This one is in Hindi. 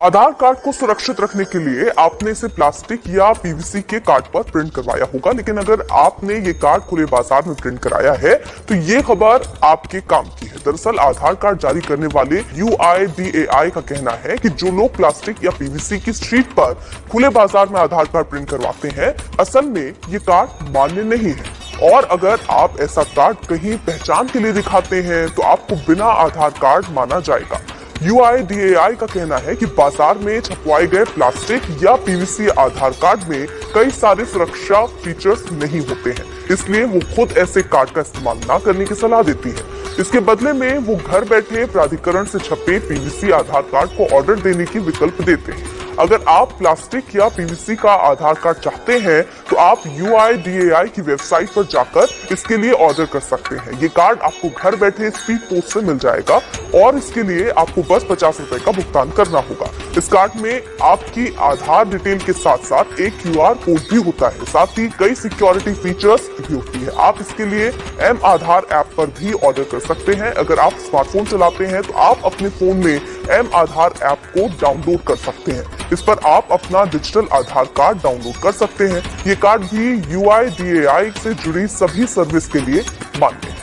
आधार कार्ड को सुरक्षित रखने के लिए आपने इसे प्लास्टिक या पीवीसी के कार्ड पर प्रिंट करवाया होगा, लेकिन अगर आपने ये कार्ड खुले बाज़ार में प्रिंट कराया है तो ये खबर आपके काम की है। दरअसल आधार कार्ड जारी करने वाले UIDAI का कहना है कि जो लोग प्लास्टिक या पीवीसी की स्ट्रीट पर खुले बाज़ार में आधार कार्ड प्रिंट करवाते हैं, असल में ये कार्ड मान्य नहीं है। और अगर आप ऐसा कार्ड कहीं पहचान के लिए दिखाते हैं तो आपको बिना आधार कार्ड माना जाएगा। यूआईडीएआई का कहना है कि बाज़ार में छपवाए गए प्लास्टिक या पीवीसी आधार कार्ड में कई सारे सुरक्षा फीचर्स नहीं होते हैं। इसलिए वो खुद ऐसे कार्ड का इस्तेमाल न करने की सलाह देती है। इसके बदले में वो घर बैठे प्राधिकरण से छपे पीवीसी आधार कार्ड को ऑर्डर देने की विकल्प देते हैं। अगर आप प्लास्टिक या पीवीसी का आधार कार्ड चाहते हैं तो आप यू की वेबसाइट पर जाकर इसके लिए ऑर्डर कर सकते हैं। ये कार्ड आपको घर बैठे स्पीड पोस्ट से मिल जाएगा और इसके लिए आपको बस पचास रुपए का भुगतान करना होगा। इस कार्ड में आपकी आधार डिटेल के साथ साथ एक क्यूआर कोड भी होता है। साथ ही कई सिक्योरिटी फीचर्स भी होती है। आप इसके लिए एम आधार ऐप पर भी ऑर्डर कर सकते हैं। अगर आप स्मार्टफ़ोन चलाते हैं तो आप अपने फ़ोन में एम आधार ऐप को डाउनलोड कर सकते हैं। इस पर आप अपना डिजिटल आधार कार्ड डाउनलोड कर सकते हैं। ये कार्ड भी यू आई डी ए से जुड़ी सभी सर्विस के लिए मान्य है।